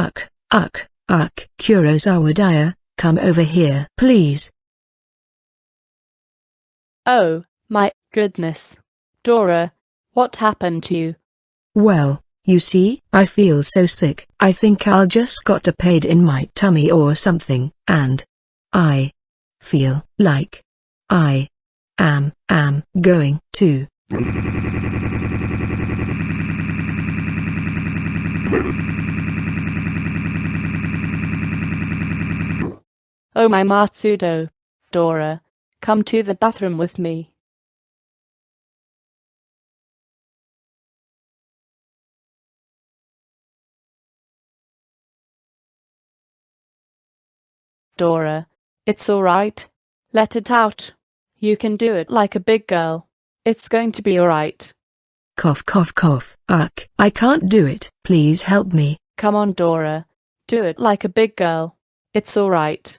Uck, uck, uck, Kurosawa Daya, come over here, please. Oh, my goodness. Dora, what happened to you? Well, you see, I feel so sick. I think I'll just got a pain in my tummy or something, and I feel like I am am going to Oh my Matsudo. Dora, come to the bathroom with me. Dora, it's alright. Let it out. You can do it like a big girl. It's going to be alright. cough cough cough. Uck, I can't do it. Please help me. Come on, Dora. Do it like a big girl. It's alright.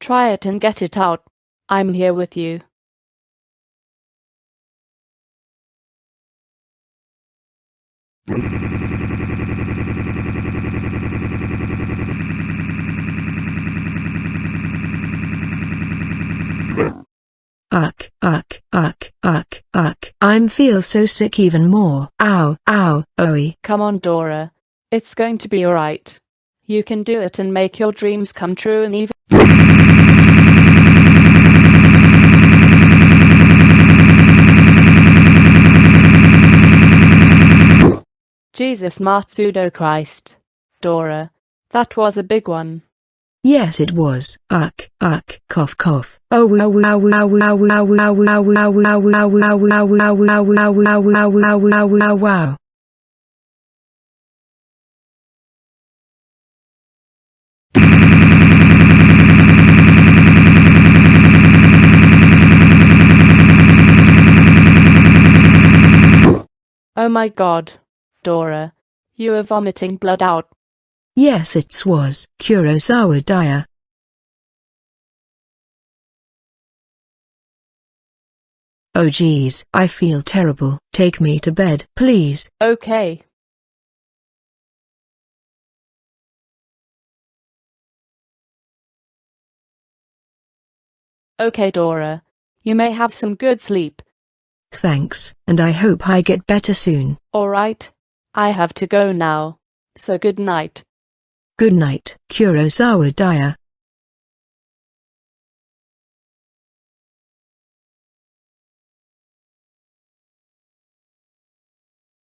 Try it and get it out. I'm here with you. Uck, uck, uck, uck, uck. I'm feel so sick even more. Ow, ow, owie. Come on, Dora. It's going to be alright. You can do it and make your dreams come true and even. Jesus a smart pseudo-Christ. Dora. That was a big one. Yes it was. Uck, uck, cough cough. Oh wow. Oh my god. Dora. You are vomiting blood out. Yes, it was. Kurosawa Daya. Oh geez, I feel terrible. Take me to bed, please. Okay. Okay, Dora. You may have some good sleep. Thanks, and I hope I get better soon. Alright. I have to go now. So good night. Good night, Kurosawa Daya.